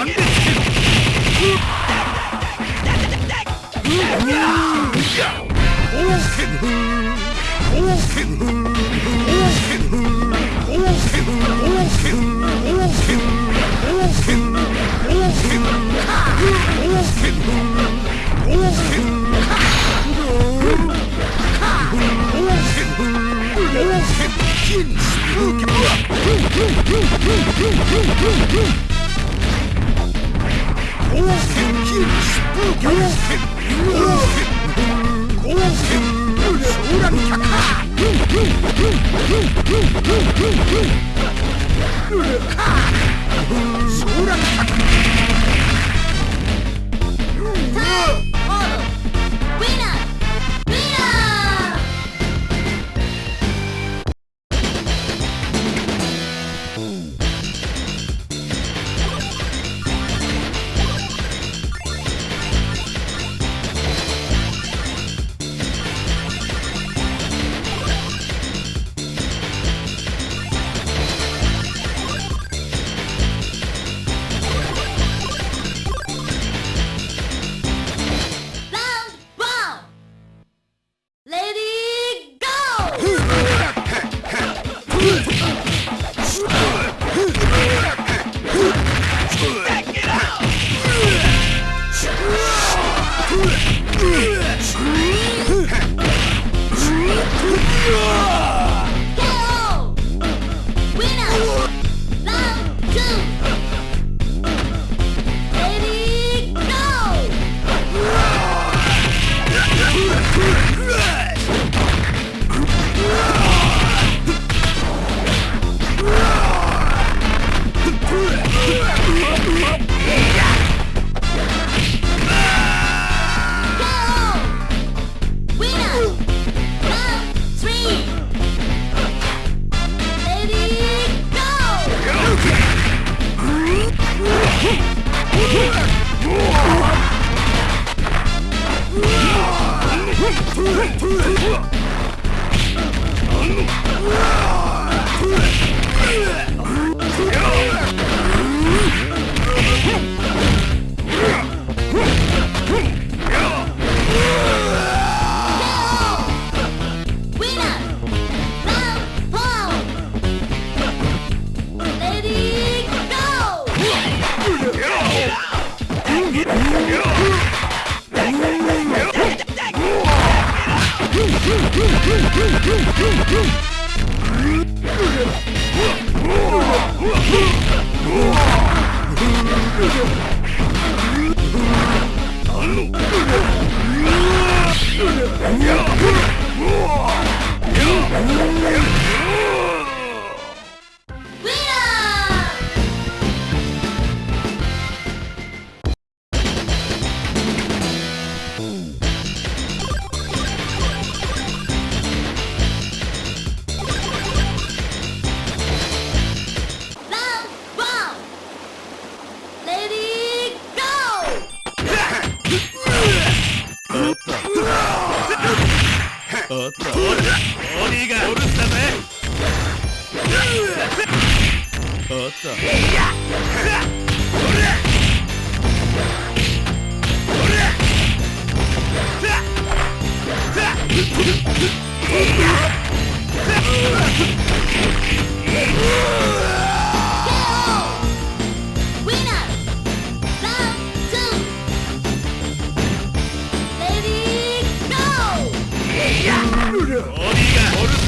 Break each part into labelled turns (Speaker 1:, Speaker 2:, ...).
Speaker 1: なんで Spook! Spook! Solan Woo! おっとオリーがおるんだぜおっといやおりゃうわ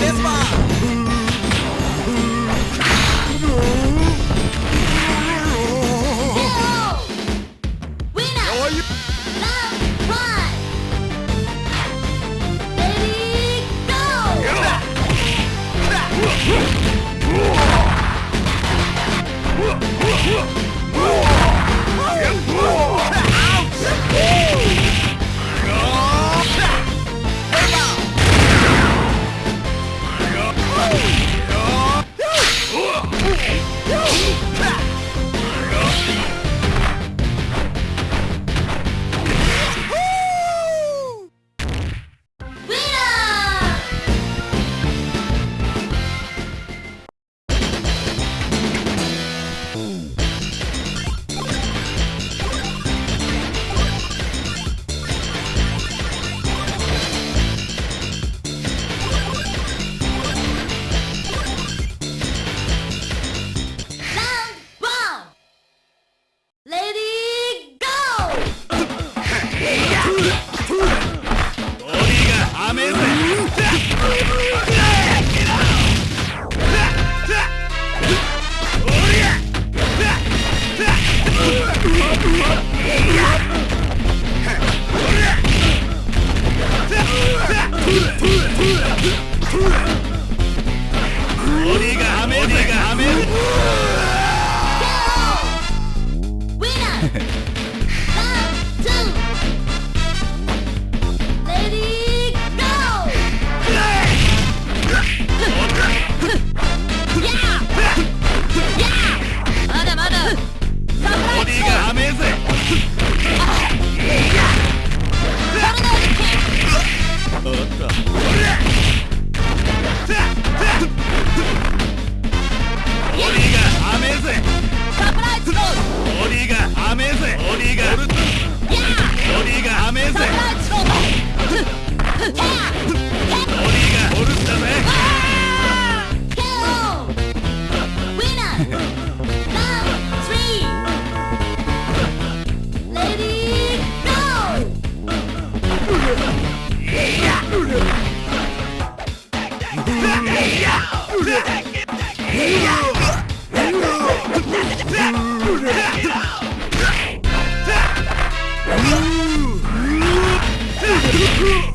Speaker 1: This bomb! Uh -huh.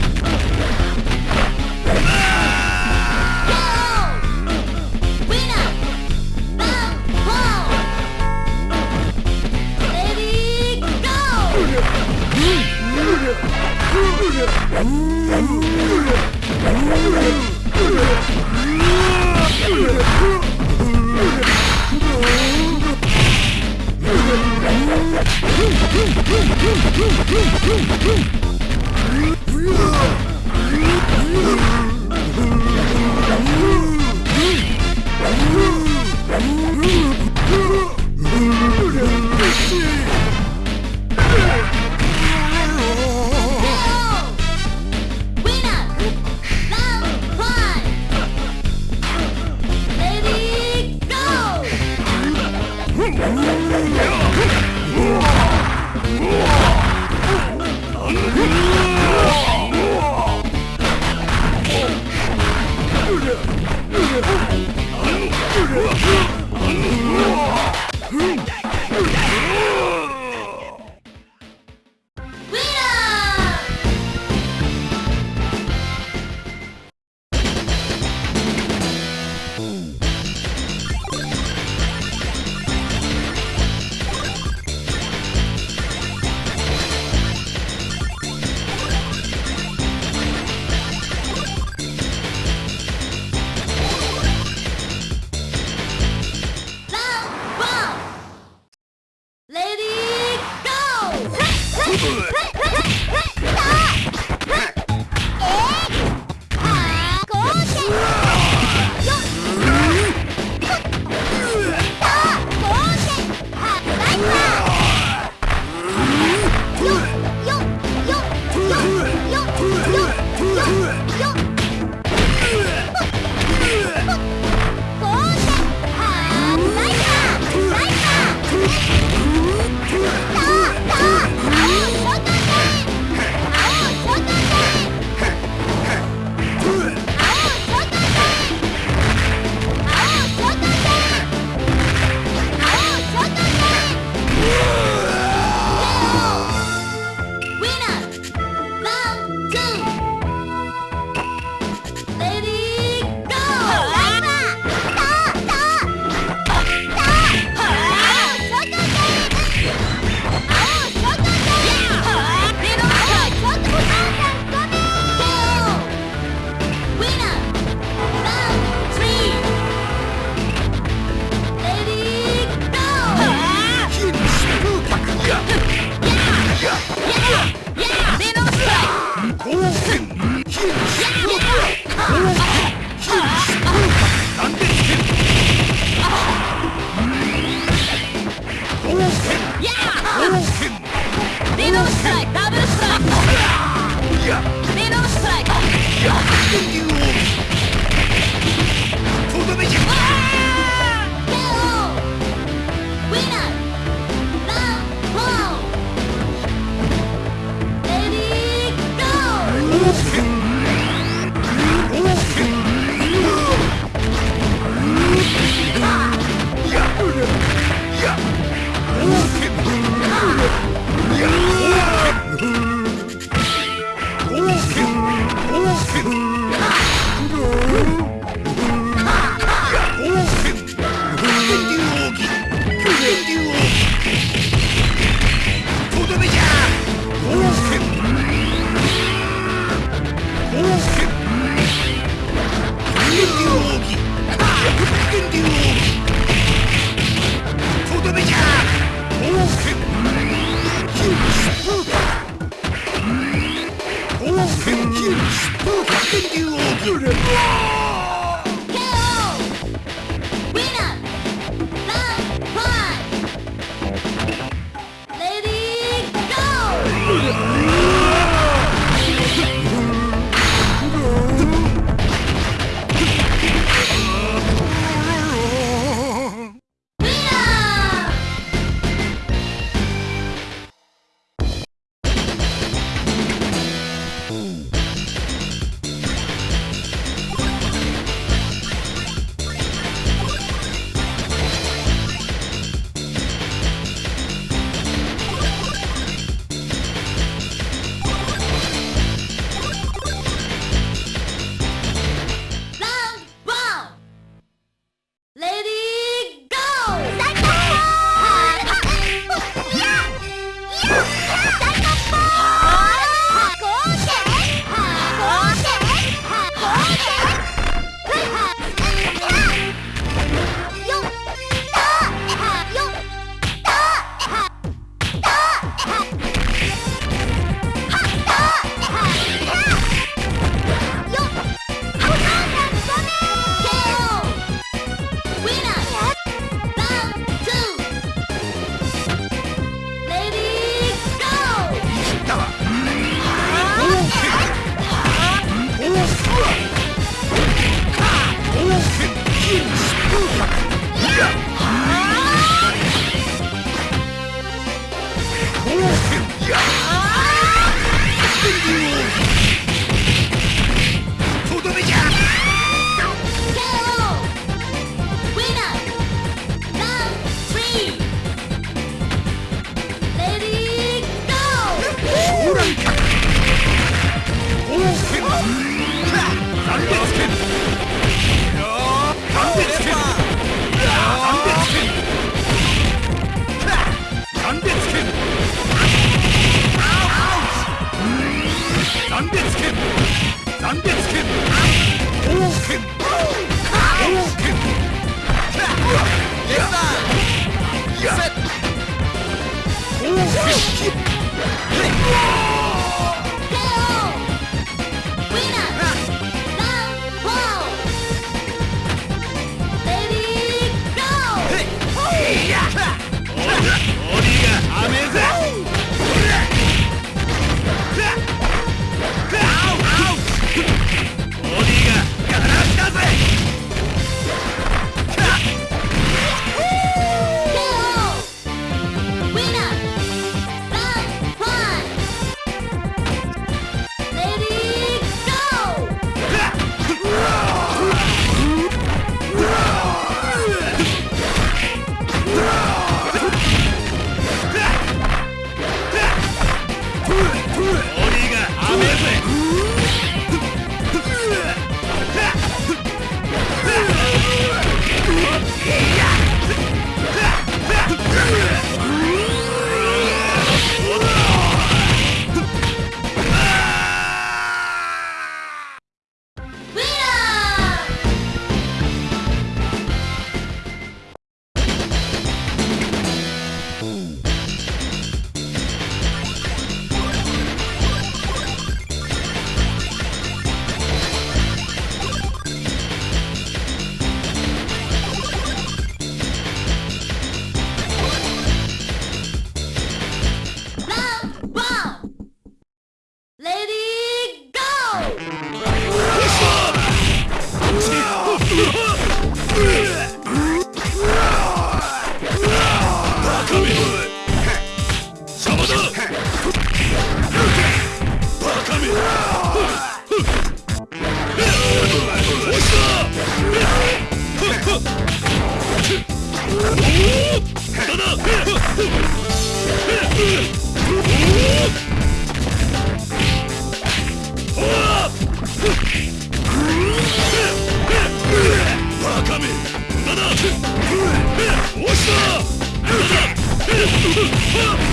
Speaker 1: Mm.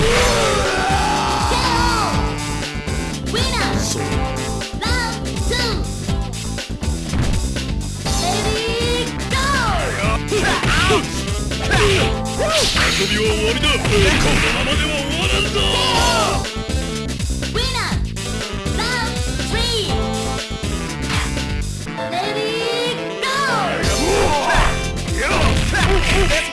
Speaker 1: Whoa! 遊びは終わりだ。このままでは終わらんぞ。レディーゴー